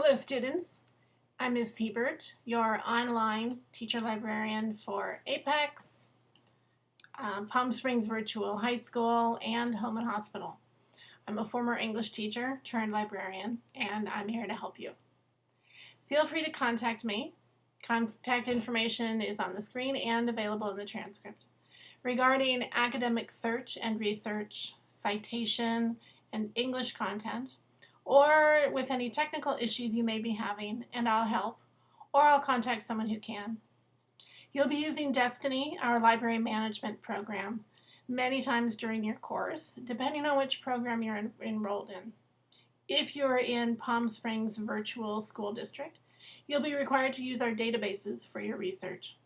Hello students, I'm Ms. Hebert, your online teacher librarian for Apex, um, Palm Springs Virtual High School, and Home and Hospital. I'm a former English teacher turned librarian and I'm here to help you. Feel free to contact me. Contact information is on the screen and available in the transcript. Regarding academic search and research, citation, and English content, or with any technical issues you may be having, and I'll help, or I'll contact someone who can. You'll be using Destiny, our library management program, many times during your course, depending on which program you're en enrolled in. If you're in Palm Springs Virtual School District, you'll be required to use our databases for your research.